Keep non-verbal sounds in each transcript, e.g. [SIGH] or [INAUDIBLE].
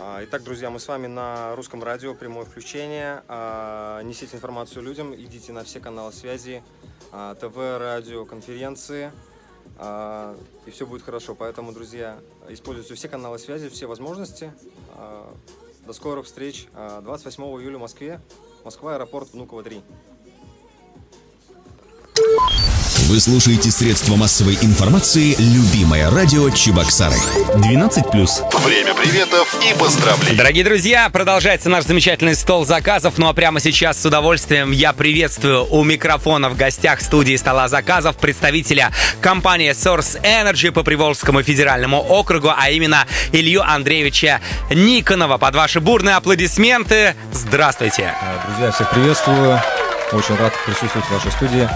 А, итак, друзья, мы с вами на русском радио, прямое включение. А, несите информацию людям, идите на все каналы связи, а, ТВ, радио, конференции, и все будет хорошо. Поэтому, друзья, используйте все каналы связи, все возможности. До скорых встреч 28 июля в Москве. Москва, аэропорт Внуково 3. Вы слушаете средства массовой информации «Любимое радио Чебоксары». 12+. Время приветов и поздравлений. Дорогие друзья, продолжается наш замечательный стол заказов. Ну а прямо сейчас с удовольствием я приветствую у микрофона в гостях студии стола заказов представителя компании Source Energy по Приволжскому федеральному округу, а именно Илью Андреевича Никонова. Под ваши бурные аплодисменты. Здравствуйте. Друзья, всех приветствую. Очень рад присутствовать в вашей студии.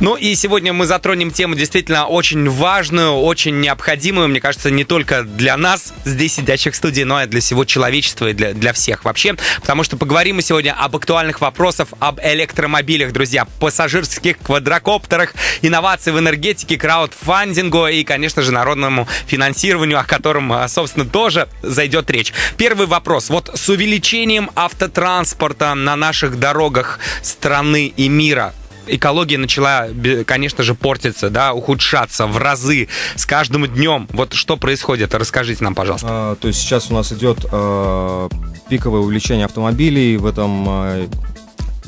Ну и сегодня мы затронем тему действительно очень важную, очень необходимую, мне кажется, не только для нас, здесь сидящих в студии, но и для всего человечества и для, для всех вообще. Потому что поговорим мы сегодня об актуальных вопросах, об электромобилях, друзья, пассажирских квадрокоптерах, инновации в энергетике, краудфандингу и, конечно же, народному финансированию, о котором, а, собственно, тоже зайдет речь. Первый вопрос. Вот с увеличением автотранспорта на наших дорогах страны страны и мира экология начала, конечно же, портиться, да, ухудшаться в разы с каждым днем. Вот что происходит? Расскажите нам, пожалуйста. А, то есть сейчас у нас идет а, пиковое увеличение автомобилей. В этом а,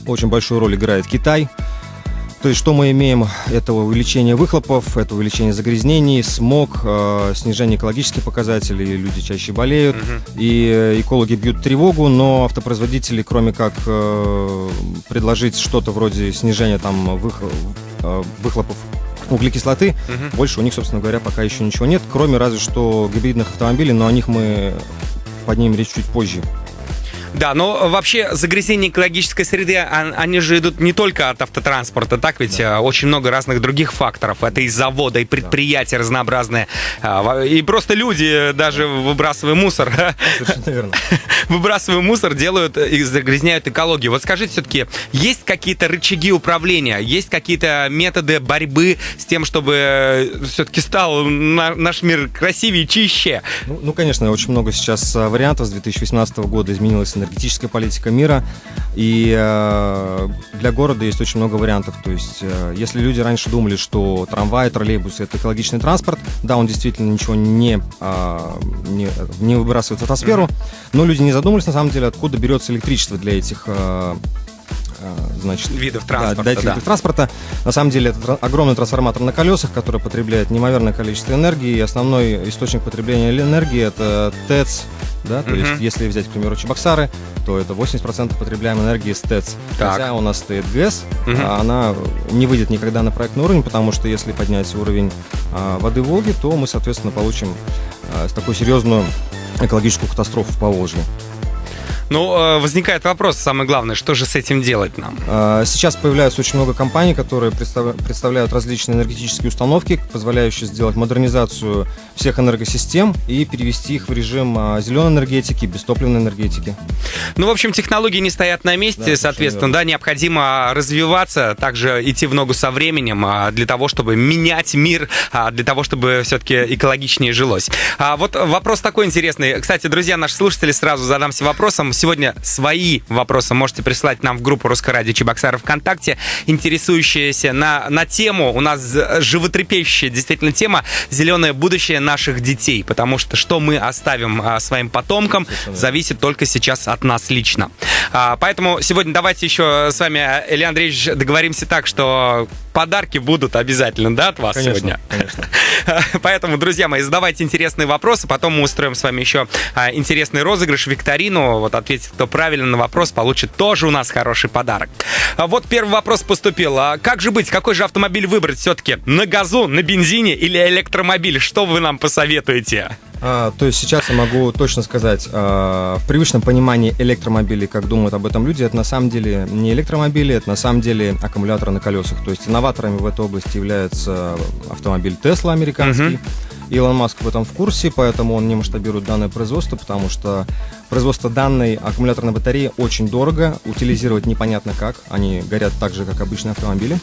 очень большую роль играет Китай. То есть что мы имеем? Это увеличение выхлопов, это увеличение загрязнений, смог, э, снижение экологических показателей, люди чаще болеют, угу. и э, экологи бьют тревогу, но автопроизводители, кроме как э, предложить что-то вроде снижения там вых, э, выхлопов углекислоты, угу. больше у них, собственно говоря, пока еще ничего нет, кроме разве что гибридных автомобилей, но о них мы поднимем речь чуть позже. Да, но вообще загрязнение экологической среды, они же идут не только от автотранспорта, так ведь да. очень много разных других факторов. Это и завода, и предприятия да. разнообразные, а, и просто люди, даже выбрасывая мусор, [LAUGHS] выбрасывая мусор, делают и загрязняют экологию. Вот скажите все-таки, есть какие-то рычаги управления, есть какие-то методы борьбы с тем, чтобы э, все-таки стал наш мир красивее, чище? Ну, ну, конечно, очень много сейчас а, вариантов. С 2018 года изменилась энергетическая политика мира. И э, для города есть очень много вариантов. То есть, э, если люди раньше думали, что трамвай, троллейбус это экологичный транспорт, да, он действительно ничего не, э, не, не выбрасывает в атмосферу, но люди не задумались на самом деле, откуда берется электричество для этих э значит, видов транспорта. Да, этих да. видов транспорта. На самом деле это огромный трансформатор на колесах, который потребляет неимоверное количество энергии. И основной источник потребления энергии это ТЭЦ, да, то есть если взять, к примеру, Чебоксары, то это 80% потребляемой энергии с ТЭЦ. Так. Хотя у нас стоит ГЭС, mm-hmm. а она не выйдет никогда на проектный уровень, потому что если поднять уровень а, воды Волги, то мы, соответственно, получим а, такую серьезную экологическую катастрофу в Поволжье. Ну, э, возникает вопрос, самый главный, что же с этим делать нам? А, сейчас появляются очень много компаний, которые представляют различные энергетические установки, позволяющие сделать модернизацию всех энергосистем и перевести их в режим а, зеленой энергетики, бестопливной энергетики. Ну, в общем, технологии не стоят на месте, да, соответственно, да, необходимо развиваться, также идти в ногу со временем а, для того, чтобы менять мир, для того, чтобы все-таки экологичнее жилось. А вот вопрос такой интересный. Кстати, друзья, наши слушатели, сразу задамся вопросом сегодня свои вопросы можете прислать нам в группу Русское радио Чебоксары ВКонтакте, интересующиеся на, на тему, у нас животрепещущая действительно тема «Зеленое будущее наших детей», потому что что мы оставим а, своим потомкам, зависит только сейчас от нас лично. А, поэтому сегодня давайте еще с вами, Илья Андреевич, договоримся так, что подарки будут обязательно, да, от вас конечно, сегодня? Конечно. [LAUGHS] Поэтому, друзья мои, задавайте интересные вопросы, потом мы устроим с вами еще а, интересный розыгрыш, викторину. Вот ответит, кто правильно на вопрос, получит тоже у нас хороший подарок. А вот первый вопрос поступил. А как же быть, какой же автомобиль выбрать все-таки? На газу, на бензине или электромобиль? Что вы нам посоветуете? А, то есть сейчас я могу точно сказать, а, в привычном понимании электромобилей, как думают об этом люди, это на самом деле не электромобили, это на самом деле аккумуляторы на колесах. То есть инноваторами в этой области является автомобиль Tesla американский. Uh-huh. Илон Маск в этом в курсе, поэтому он не масштабирует данное производство, потому что производство данной аккумуляторной батареи очень дорого, утилизировать непонятно как, они горят так же, как обычные автомобили.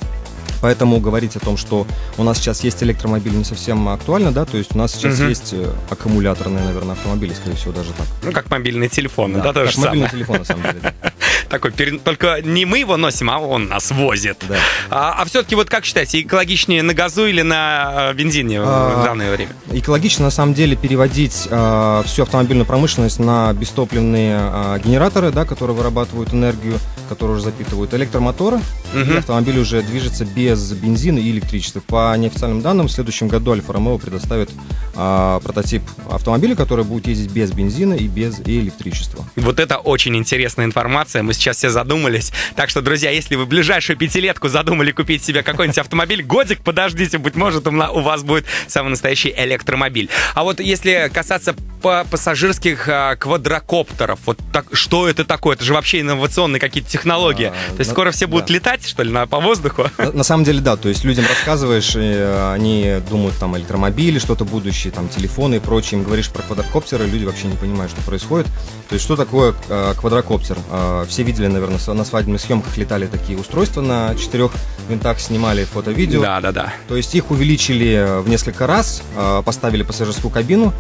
Поэтому говорить о том, что у нас сейчас есть электромобиль, не совсем актуально, да, то есть у нас сейчас Мгм. есть э, аккумуляторные, наверное, автомобили, скорее всего, даже так. Ну, как мобильные телефоны, да, то как же мобильный самое. телефон, на самом деле. да. Такой, только не мы его носим, а он нас возит. Да. А, все-таки вот как считаете, экологичнее на газу или на э, бензине в А, данное время? Экологично, на самом деле, переводить э, всю автомобильную промышленность на бестопливные э, генераторы, да, которые вырабатывают энергию, которые уже запитывают электромоторы, Мгм. и автомобиль уже движется без бензина и электричества. По неофициальным данным, в следующем году Альфа Ромео предоставит э, прототип автомобиля, который будет ездить без бензина и без электричества. Вот это очень интересная информация. Мы сейчас все задумались. Так что, друзья, если вы в ближайшую пятилетку задумали купить себе какой-нибудь автомобиль, годик подождите, быть может, у вас будет самый настоящий электромобиль. А вот если касаться пассажирских а, квадрокоптеров, вот так, что это такое? Это же вообще инновационные какие-то технологии. А, То есть на- скоро все будут да. летать, что ли, на, по воздуху? На, на самом деле, да, то есть людям рассказываешь, и, э, они думают там электромобили, что-то будущее, там телефоны и прочее, им говоришь про квадрокоптеры, люди вообще не понимают, что происходит. То есть что такое э, квадрокоптер? Э, все видели, наверное, на свадебных съемках летали такие устройства на четырех винтах, снимали фото-видео. Да, да, да. То есть их увеличили в несколько раз, э, поставили пассажирскую кабину.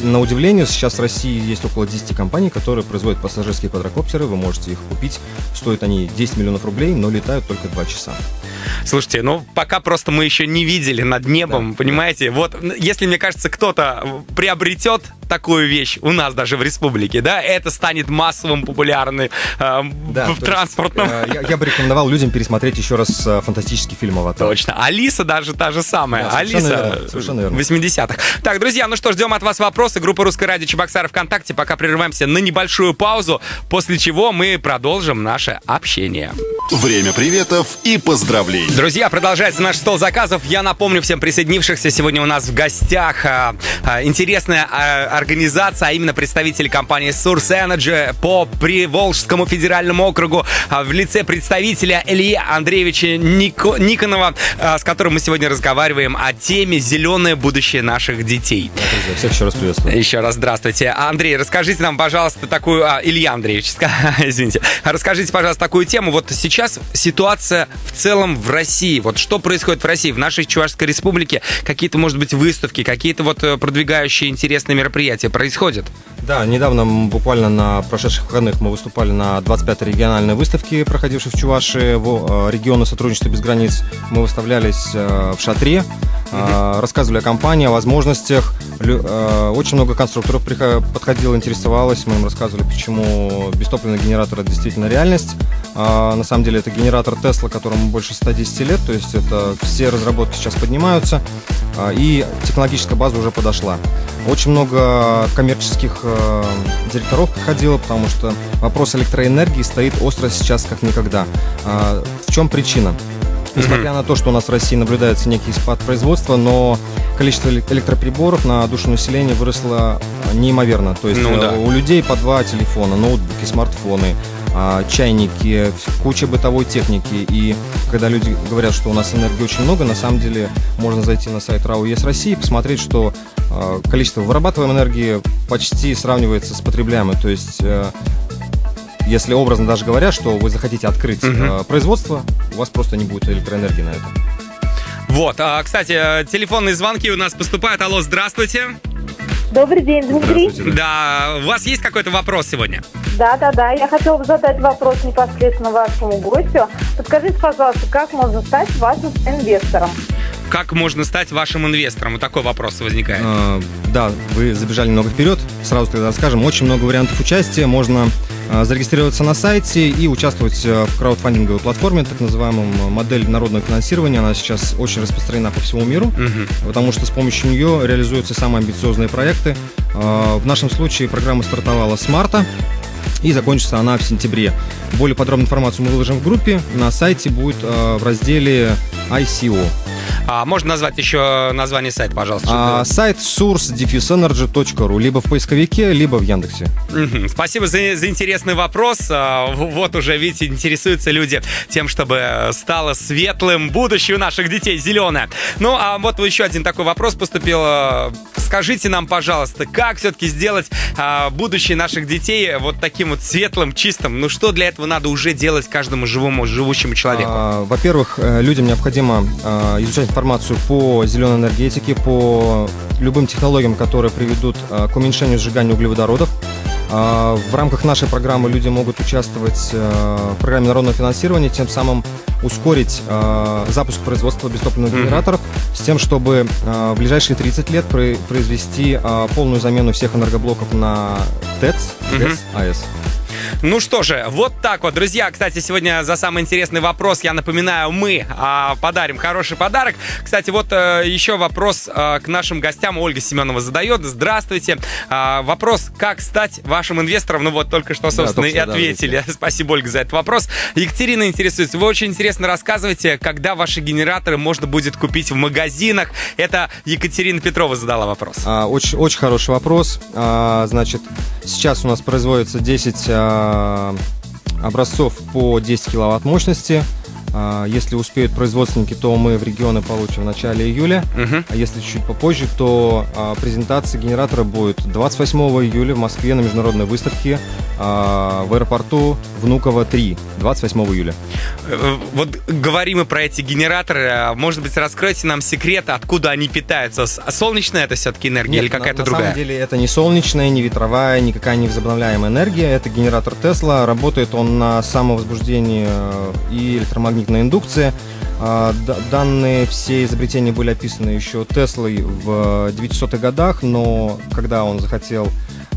На удивление, сейчас в России есть около 10 компаний, которые производят пассажирские квадрокоптеры. Вы можете их купить. Стоят они 10 миллионов рублей, но летают только 2 часа. Слушайте, ну пока просто мы еще не видели над небом, Да, понимаете? Вот если, мне кажется, кто-то приобретет такую вещь у нас даже в республике, да, это станет массовым, популярным э, Да, в то есть, транспортном. э, я, я бы рекомендовал людям пересмотреть еще раз э, фантастический фильм «Аватар». Точно. Алиса даже та же самая. Да, Алиса совершенно верно. 80-х. Так, друзья, ну что, ждем от вас вопросы. Группа «Русское радио Чебоксары ВКонтакте». Пока прерываемся на небольшую паузу, после чего мы продолжим наше общение. Время приветов и поздравлений. Друзья, продолжается наш стол заказов. Я напомню всем присоединившихся, сегодня у нас в гостях а, а, интересная а, организация, а именно представители компании Source Energy по Приволжскому федеральному округу а, в лице представителя Ильи Андреевича Нико- Никонова, а, с которым мы сегодня разговариваем о теме «Зеленое будущее наших детей». Друзья, Всех еще раз приветствую. Еще раз здравствуйте. Андрей, расскажите нам, пожалуйста, такую... А, Илья Андреевич, [LAUGHS] извините. Расскажите, пожалуйста, такую тему. Вот сейчас ситуация в целом в России. Вот что происходит в России, в нашей Чувашской республике? Какие-то, может быть, выставки, какие-то вот э, продвигающие интересные мероприятия происходят? Да, недавно, буквально на прошедших выходных, мы выступали на 25-й региональной выставке, проходившей в Чувашии, в э, регионы сотрудничества без границ. Мы выставлялись э, в шатре, э, рассказывали о компании, о возможностях. Э, Очень много конструкторов подходило, интересовалось. Мы им рассказывали, почему бестопливный генератор это действительно реальность. А, На самом деле это генератор Тесла, которому больше 110 лет, то есть это все разработки сейчас поднимаются, а, и технологическая база уже подошла. Очень много коммерческих директоров приходило, потому что вопрос электроэнергии стоит остро сейчас как никогда. А, В чем причина? Несмотря на то, что у нас в России наблюдается некий спад производства, но количество эле- электроприборов на душу населения выросло э, неимоверно. То есть Ну э, да. у людей по два телефона, ноутбуки, смартфоны, а, чайники, куча бытовой техники. И когда люди говорят, что у нас энергии очень много, на самом деле можно зайти на сайт РАО ЕС России и посмотреть, что э, количество вырабатываемой энергии почти сравнивается с потребляемой. То есть если образно даже говоря, что вы захотите открыть Мгм. э, производство, у вас просто не будет электроэнергии на это. Вот, а, кстати, телефонные звонки у нас поступают. Алло, здравствуйте. Добрый день, Дмитрий. Да, у вас есть какой-то вопрос сегодня? Да, да, да. Я хотела бы задать вопрос непосредственно вашему гостю. Подскажите, пожалуйста, как можно стать вашим инвестором? Как можно стать вашим инвестором? Вот такой вопрос возникает. Э, Да, вы забежали много вперед. Сразу тогда расскажем. Очень много вариантов участия. Можно зарегистрироваться на сайте и участвовать э, в краудфандинговой платформе, так называемом э, модель народного финансирования. Она сейчас очень распространена по всему миру, Мгм. потому что с помощью нее реализуются самые амбициозные проекты. Э, В нашем случае программа стартовала с марта. И закончится она в сентябре. Более подробную информацию мы выложим в группе. На сайте будет э, в разделе ICO. А, можно назвать еще название сайта, пожалуйста. А, сайт source-energy.ru либо в поисковике, либо в Яндексе. Спасибо за, за интересный вопрос. А, Вот уже, видите, интересуются люди тем, чтобы стало светлым будущее у наших детей, зеленое. Ну, а вот еще один такой вопрос поступил. А, Скажите нам, пожалуйста, как все-таки сделать а, будущее наших детей вот таким вот светлым, чистым? Ну, что для этого надо уже делать каждому живому, живущему человеку? А, Во-первых, э, людям необходимо а, изучать информацию по зеленой энергетике, по любым технологиям, которые приведут а, к уменьшению сжигания углеводородов. А, В рамках нашей программы люди могут участвовать э, в программе народного финансирования, тем самым ускорить э, запуск производства бестопливных генераторов с тем, чтобы э, в ближайшие 30 лет про- произвести полную замену всех энергоблоков на ТЭЦ. ТЭЦ, АЭС. Ну что же, вот так вот, друзья. Кстати, сегодня за самый интересный вопрос, я напоминаю, мы а, подарим хороший подарок. Кстати, вот э, еще вопрос э, к нашим гостям. Ольга Семенова задает. Здравствуйте. А, вопрос, как стать вашим инвестором? Ну вот, только что, собственно, только и что, да, ответили. [LAUGHS] Спасибо, Ольга, за этот вопрос. Екатерина интересуется. Вы очень интересно рассказываете, когда ваши генераторы можно будет купить в магазинах. Это Екатерина Петрова задала вопрос. А, Очень, очень хороший вопрос. А, Значит, сейчас у нас производится 10 а, образцов по 10 киловатт мощности. А, Если успеют производственники, то мы в регионы получим в начале июля. Мгм. А если чуть попозже, то а, презентация генератора будет 28 июля в Москве на международной выставке а, в аэропорту Внуково 3, 28 июля. Э, Вот говорим мы про эти генераторы. Может быть, раскройте нам секрет, откуда они питаются? Солнечная это все-таки энергия или Нет, на- какая-то на, другая? самом деле это не солнечная, не ветровая, никакая не возобновляемая энергия. Это генератор Тесла. Работает он на самовозбуждении э, и электромагнитной индукции. А, д- Данные все изобретения были описаны еще Теслой в 900-х годах, но когда он захотел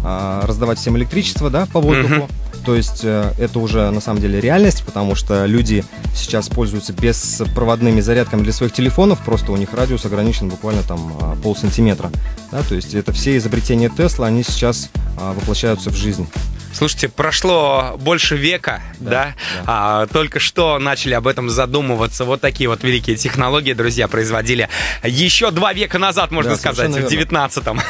а, раздавать всем электричество да, по воздуху, то есть э, это уже на самом деле реальность, потому что люди сейчас пользуются беспроводными зарядками для своих телефонов, просто у них радиус ограничен буквально там а, полсантиметра. Да, то есть это все изобретения Тесла, они сейчас а, воплощаются в жизнь. Слушайте, прошло больше века, да? Да, да. А, только что начали об этом задумываться. Вот такие вот великие технологии, друзья, производили еще два века назад, можно Да, сказать, в совершенно верно. 19-м.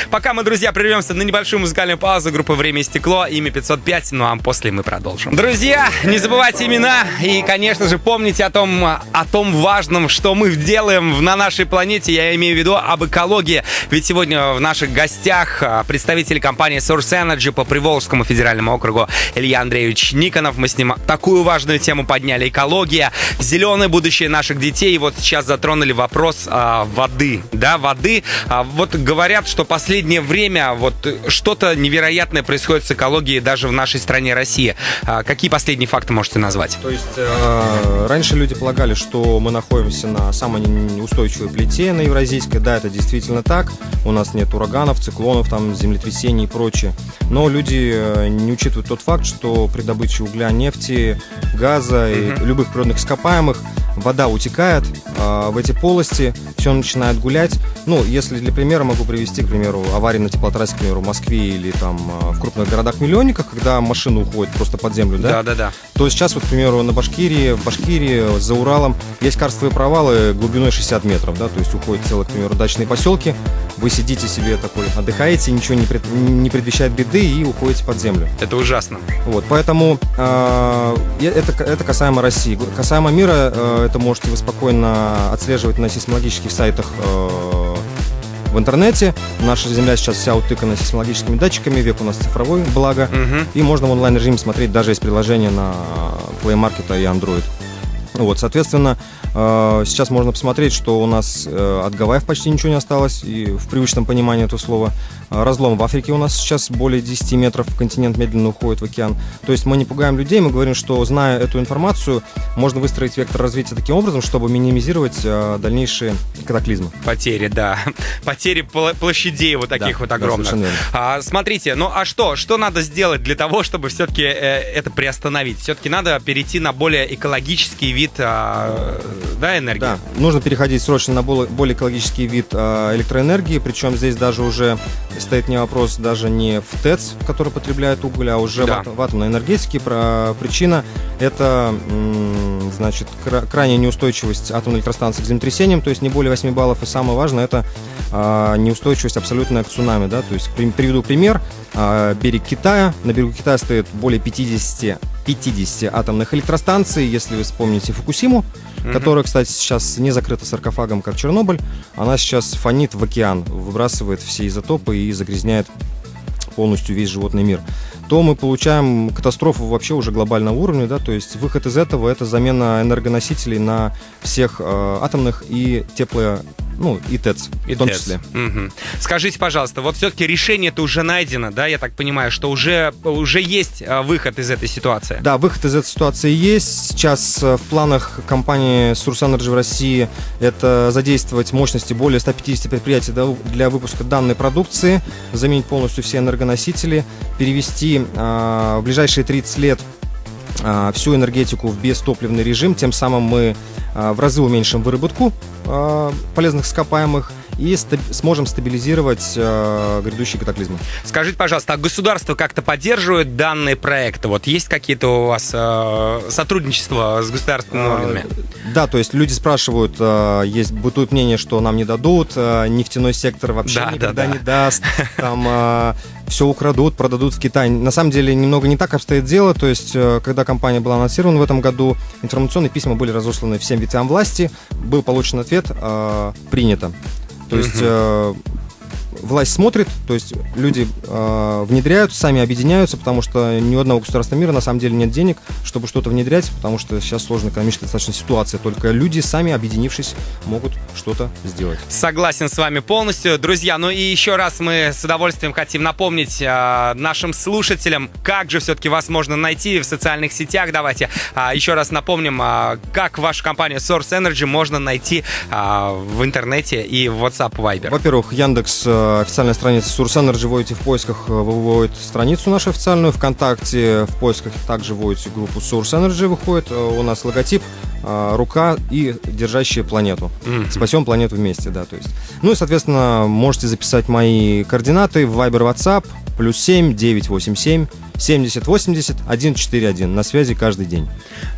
[LAUGHS] Пока мы, друзья, прервемся на небольшую музыкальную паузу группы «Время и стекло», имя 505, ну а после мы продолжим. Друзья, не забывайте имена и, конечно же, помните о том, о том важном, что мы делаем на нашей планете, я имею в виду об экологии. Ведь сегодня в наших гостях а, представители компании Source Energy по Приволжскому федеральному округу Илья Андреевич Никонов. Мы с ним такую важную тему подняли. Экология, зеленое будущее наших детей. И вот сейчас затронули вопрос а, воды. Да, воды. А, вот говорят, что последнее время вот что-то невероятное происходит с экологией даже в нашей стране России. А, какие последние факты можете назвать? То есть э, раньше люди полагали, что мы находимся на самой неустойчивой плите на Евразийской. Да, это действительно так. У нас нет ураганов, циклонов, там, землетрясений и прочее. Но люди э, не учитывают тот факт, что при добыче угля, нефти, газа и любых природных ископаемых вода утекает э, в эти полости, все начинает гулять. Ну, если для примера могу привести, к примеру, аварии на теплотрассе, к примеру, в Москве или там э, в крупных городах-миллионниках, когда машина уходит просто под землю, да? Да-да-да. То сейчас, вот, к примеру, на Башкирии, в Башкирии, за Уралом есть карстовые провалы глубиной 60 метров, да, то есть уходят целые, к примеру, дачные поселки, вы сидите себе такой, отдыхаете, ничего не, пред- не предвещает беды и уходите под землю. Это ужасно. Вот, поэтому э, это, это касаемо России. Касаемо мира, э, это можете вы спокойно отслеживать на сейсмологических сайтах э, в интернете. Наша Земля сейчас вся утыкана сейсмологическими датчиками, век у нас цифровой, благо. Мгм. И можно в онлайн-режиме смотреть даже из приложения на Play Market и Android. Вот, соответственно, сейчас можно посмотреть, что у нас э, от Гавайев почти ничего не осталось, и в привычном понимании этого слова. Э, Разлом в Африке у нас сейчас более 10 метров, континент медленно уходит в океан. То есть мы не пугаем людей, мы говорим, что зная эту информацию, можно выстроить вектор развития таким образом, чтобы минимизировать э, дальнейшие катаклизмы. Потери, да. [LAUGHS] Потери площадей вот таких Да, вот да, огромных. верно. А, смотрите, ну а что? Что надо сделать для того, чтобы все-таки это приостановить? Все-таки надо перейти на более экологический вид а, да, энергии. Да, нужно переходить срочно на более, экологический вид э, электроэнергии, причем здесь даже уже стоит не вопрос даже не в ТЭЦ, который потребляет уголь, а уже Да. в, ат- в атомной энергетике. Причина это значит, крайняя неустойчивость атомной электростанции к землетрясениям, то есть не более 8 баллов. И самое важное, это а, неустойчивость абсолютная к цунами. Да? То есть приведу пример. А, берег Китая. На берегу Китая стоит более 50, 50 атомных электростанций. Если вы вспомните Фукусиму, mm-hmm. которая, кстати, сейчас не закрыта саркофагом, как Чернобыль, она сейчас фонит в океан, выбрасывает все изотопы и загрязняет полностью весь животный мир то мы получаем катастрофу вообще уже глобального уровня, да, то есть выход из этого это замена энергоносителей на всех э, атомных и тепло ну, и ТЭЦ и в том ТЭЦ. числе. Угу. Скажите, пожалуйста, вот все-таки решение это уже найдено, да, я так понимаю, что уже, уже есть а, выход из этой ситуации? Да, выход из этой ситуации есть. Сейчас э, в планах компании Source Energy в России это задействовать мощности более 150 предприятий для выпуска данной продукции, заменить полностью все энергоносители, перевести э, в ближайшие 30 лет а, всю энергетику в бестопливный режим, тем самым мы а, в разы уменьшим выработку а, полезных ископаемых и стаб- сможем стабилизировать э, грядущие катаклизмы. Скажите, пожалуйста, а государство как-то поддерживает данные проекты? Вот есть какие-то у вас э, сотрудничества с государственными а, органами? Да, то есть люди спрашивают, э, есть бытует мнение, что нам не дадут, э, нефтяной сектор вообще да, никогда да, да. не даст, [LAUGHS] там э, все украдут, продадут в Китай. На самом деле немного не так обстоит дело, то есть э, когда компания была анонсирована в этом году, информационные письма были разосланы всем ветвям власти, был получен ответ, э, принято. То есть э, власть смотрит, то есть люди э, внедряют, сами объединяются, потому что ни у одного государства мира на самом деле нет денег, чтобы что-то внедрять, потому что сейчас сложная экономическая достаточно ситуация. Только люди сами, объединившись, могут что-то сделать. Согласен с вами полностью. Друзья, ну и еще раз мы с удовольствием хотим напомнить э, нашим слушателям, как же все-таки вас можно найти в социальных сетях. Давайте э, еще раз напомним, э, как вашу компанию Source Energy можно найти э, в интернете и в WhatsApp Viber. Во-первых, Яндекс э, официальная страница Source Energy, вводите в поисках, э, выводит страницу нашу официальную ВКонтакте, в поисках также вводите группу Source Energy, выходит, э, у нас логотип, э, рука и держащая планету. Mm-hmm. Спасем планету вместе, да, то есть. Ну и, соответственно, можете записать мои координаты в Viber WhatsApp, плюс 7 987 70 80 141. На связи каждый день.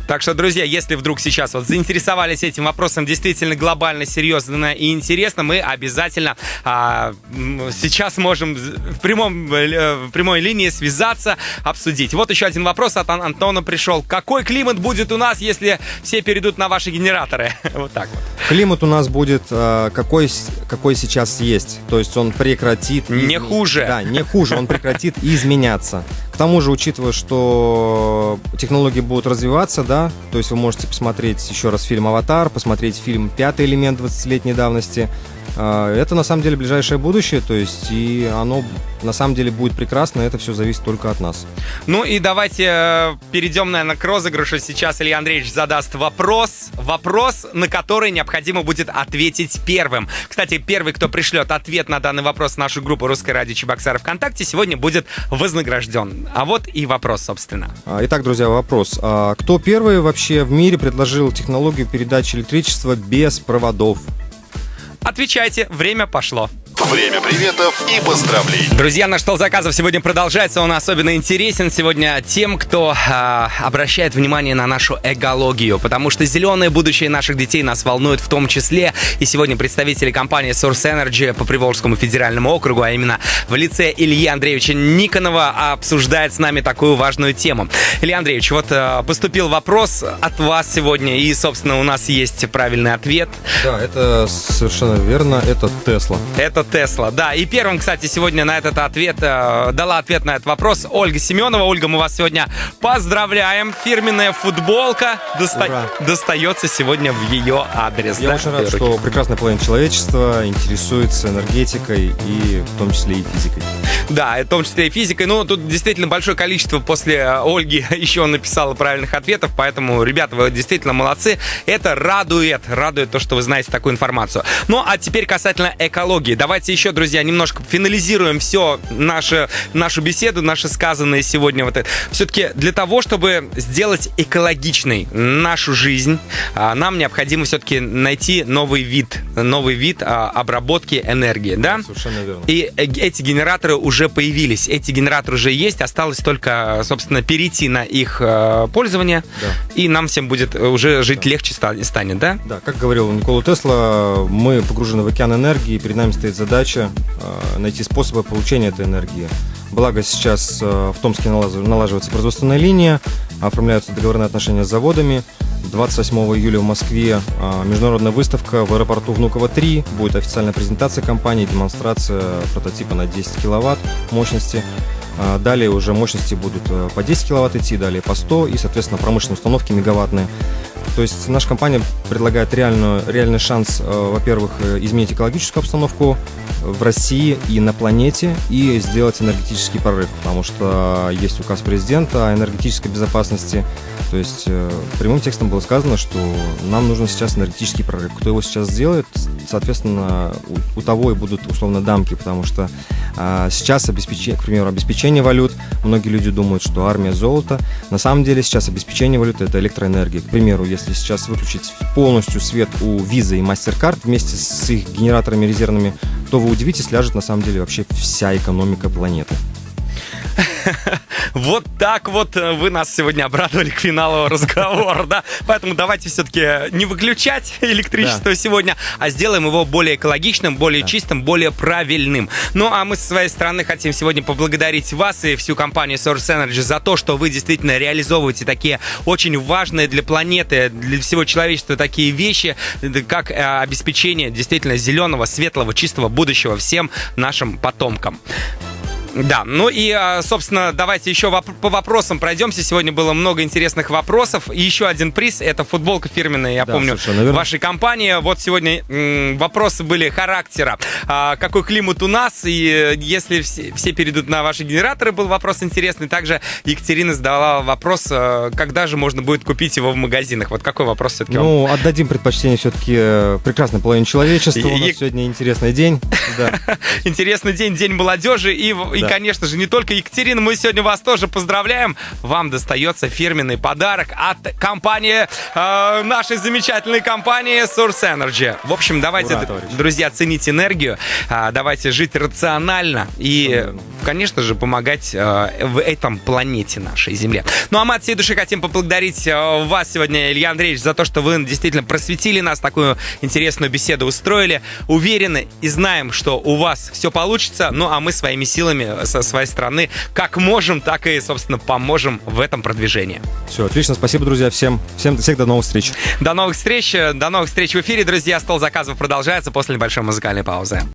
Так что, друзья, если вдруг сейчас вот заинтересовались этим вопросом действительно глобально, серьезно и интересно, мы обязательно а, сейчас можем в, прямом, э, в прямой линии связаться, обсудить. Вот еще один вопрос от Антона пришел. Какой климат будет у нас, если все перейдут на ваши генераторы? [LAUGHS] Вот так вот. Климат у нас будет а, какой, какой сейчас есть. То есть он прекратит... Не хуже. Да, не хуже. Он прекратит [LAUGHS] изменяться. Тому же, учитывая, что технологии будут развиваться, да, то есть вы можете посмотреть еще раз фильм «Аватар», посмотреть фильм «Пятый элемент» 20-летней давности, это на самом деле ближайшее будущее, то есть и оно на самом деле будет прекрасно, это все зависит только от нас. Ну и давайте э, перейдем, наверное, к розыгрышу. Сейчас Илья Андреевич задаст вопрос, вопрос, на который необходимо будет ответить первым. Кстати, первый, кто пришлет ответ на данный вопрос в нашу группу «Русское радио Чебоксары ВКонтакте», сегодня будет вознагражден. А вот и вопрос, собственно. А, итак, друзья, вопрос. А кто первый вообще в мире предложил технологию передачи электричества без проводов? Отвечайте, время пошло. Время приветов и поздравлений. Друзья, наш стол заказов сегодня продолжается. Он особенно интересен сегодня тем, кто э, обращает внимание на нашу экологию, потому что зеленое будущее наших детей нас волнует в том числе. И сегодня представители компании Source Energy по Приволжскому федеральному округу, а именно в лице Ильи Андреевича Никонова, обсуждает с нами такую важную тему. Илья Андреевич, вот э, поступил вопрос от вас сегодня, и, собственно, у нас есть правильный ответ. Да, это совершенно верно, это Тесла. Это Тесла. Да, и первым, кстати, сегодня на этот ответ э, дала ответ на этот вопрос Ольга Семенова. Ольга, мы вас сегодня поздравляем. Фирменная футболка доста- достается сегодня в ее адрес. Я да? очень рад, что прекрасная половина человечества интересуется энергетикой и в том числе и физикой. Да, в том числе и физикой. Ну, тут действительно большое количество после э, Ольги [LAUGHS] еще написала правильных ответов, поэтому, ребята, вы действительно молодцы. Это радует, радует то, что вы знаете такую информацию. Ну, а теперь касательно экологии. Давайте еще, друзья, немножко финализируем все наше, нашу беседу, наши сказанные сегодня. Вот это. Все-таки для того, чтобы сделать экологичной нашу жизнь, а, нам необходимо все-таки найти новый вид, новый вид а, обработки энергии, да? Совершенно верно. И э, эти генераторы уже уже появились, эти генераторы уже есть, осталось только, собственно, перейти на их э, пользование, Да. и нам всем будет уже жить легче ста- станет, да? Да, как говорил Никола Тесла, мы погружены в океан энергии, перед нами стоит задача э, найти способы получения этой энергии. Благо сейчас э, в Томске налаживается производственная линия, оформляются договорные отношения с заводами. 28 июля в Москве э, международная выставка в аэропорту Внуково-3. Будет официальная презентация компании, демонстрация прототипа на 10 киловатт мощности. А Далее уже мощности будут э, по 10 киловатт идти, далее по 100 и, соответственно, промышленные установки мегаваттные. То есть наша компания предлагает реальную, реальный шанс, э, во-первых, э, изменить экологическую обстановку в России и на планете и сделать энергетический прорыв, потому что есть указ президента о энергетической безопасности. То есть э, прямым текстом было сказано, что нам нужен сейчас энергетический прорыв. Кто его сейчас сделает, соответственно, у, у того и будут условно дамки, потому что а, сейчас обеспечение, к примеру, обеспечение валют, многие люди думают, что армия золото. На самом деле сейчас обеспечение валюты это электроэнергия. К примеру, если сейчас выключить полностью свет у Visa и MasterCard вместе с их генераторами резервными, то вы удивитесь, ляжет на самом деле вообще вся экономика планеты. [LAUGHS] Вот так вот э, вы нас сегодня обрадовали к финалу разговора, да? Поэтому давайте все-таки не выключать [LAUGHS] электричество сегодня, а сделаем его более экологичным, более чистым, более правильным. Ну, а мы со своей стороны хотим сегодня поблагодарить вас и всю компанию Source Energy за то, что вы действительно реализовываете такие очень важные для планеты, для всего человечества такие вещи, э, как э, обеспечение действительно зеленого, светлого, чистого будущего всем нашим потомкам. Да, ну и, а, собственно, давайте еще по вопросам пройдемся. Сегодня было много интересных вопросов. И еще один приз — это футболка фирменная, я Да, помню, вашей компании. Вот сегодня вопросы были характера. А, какой климат у нас? И э, если все, все перейдут на ваши генераторы, был вопрос интересный. Также Екатерина задала вопрос, э, когда же можно будет купить его в магазинах. Вот какой вопрос все-таки вам? Ну, отдадим предпочтение все-таки прекрасной половине человечества. У нас И- сегодня интересный день. [LAUGHS] Интересный день, День молодежи. И, и, конечно же, не только Екатерина, мы сегодня вас тоже поздравляем. Вам достается фирменный подарок от компании, э, нашей замечательной компании Source Energy. В общем, давайте, Ура, друзья, ценить энергию, а, давайте жить рационально и, конечно же, помогать э, в этом планете нашей Земле. Ну, а мы от всей души хотим поблагодарить э, вас сегодня, Илья Андреевич, за то, что вы действительно просветили нас, такую интересную беседу устроили. Уверены и знаем, что у вас все получится. Ну, а мы своими силами со своей стороны как можем, так и, собственно, поможем в этом продвижении. Все, отлично. Спасибо, друзья, всем. Всем, всех до новых встреч. До новых встреч, э, до новых встреч в эфире, друзья. Стол заказов продолжается после небольшой музыкальной паузы.